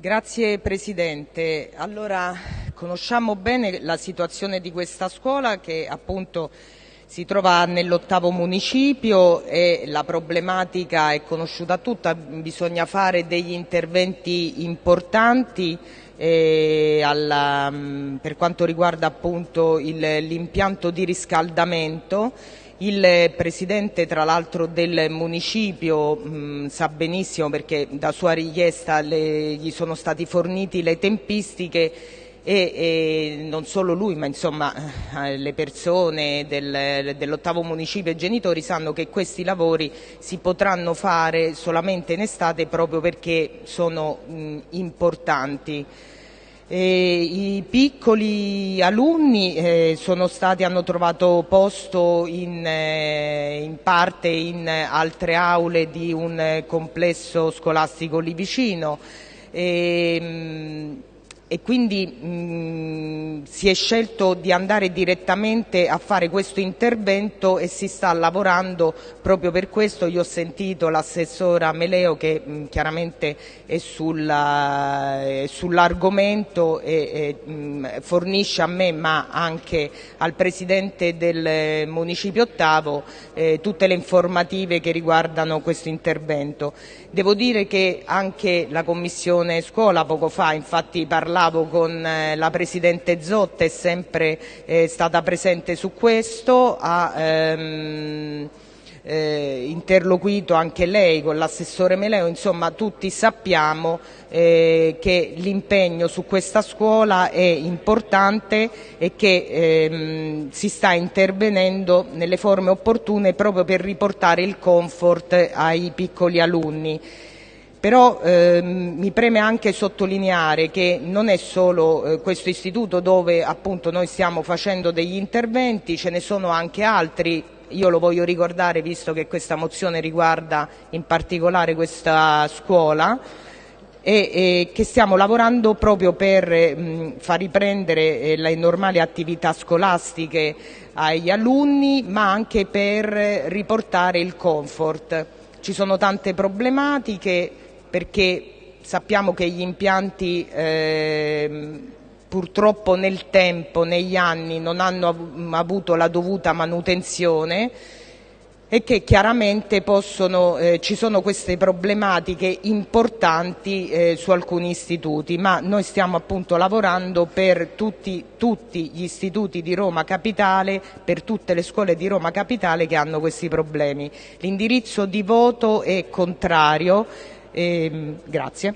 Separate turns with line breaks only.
Grazie Presidente. Allora, conosciamo bene la situazione di questa scuola che appunto si trova nell'ottavo municipio e la problematica è conosciuta tutta, bisogna fare degli interventi importanti eh, alla, per quanto riguarda appunto l'impianto di riscaldamento il presidente tra l'altro del municipio sa benissimo perché da sua richiesta gli sono stati forniti le tempistiche e, e, non solo lui ma insomma eh, le persone del, dell'ottavo municipio e i genitori sanno che questi lavori si potranno fare solamente in estate proprio perché sono mh, importanti. E I piccoli alunni eh, stati, hanno trovato posto in, eh, in, parte in altre aule di un complesso scolastico lì vicino. E, mh, e quindi mh, si è scelto di andare direttamente a fare questo intervento e si sta lavorando proprio per questo. Io ho sentito l'assessora Meleo che mh, chiaramente è, sull'argomento e, e mh, fornisce a me ma anche al Presidente del Municipio Ottavo eh, tutte le informative che riguardano questo intervento. Devo dire che anche la Commissione Scuola poco fa infatti parlava parlavo con eh, la Presidente Zotta, è sempre eh, stata presente su questo, ha ehm, eh, interloquito anche lei con l'assessore Meleo, insomma tutti sappiamo eh, che l'impegno su questa scuola è importante e che ehm, si sta intervenendo nelle forme opportune proprio per riportare il comfort ai piccoli alunni. Però ehm, mi preme anche sottolineare che non è solo eh, questo istituto dove appunto noi stiamo facendo degli interventi, ce ne sono anche altri, io lo voglio ricordare visto che questa mozione riguarda in particolare questa scuola e, e che stiamo lavorando proprio per mh, far riprendere eh, le normali attività scolastiche agli alunni ma anche per riportare il comfort. Ci sono tante problematiche perché sappiamo che gli impianti eh, purtroppo nel tempo, negli anni, non hanno avuto la dovuta manutenzione e che chiaramente possono, eh, ci sono queste problematiche importanti eh, su alcuni istituti, ma noi stiamo appunto lavorando per tutti, tutti, gli istituti di Roma Capitale, per tutte le scuole di Roma Capitale che hanno questi problemi. L'indirizzo di voto è contrario. Ehm, grazie.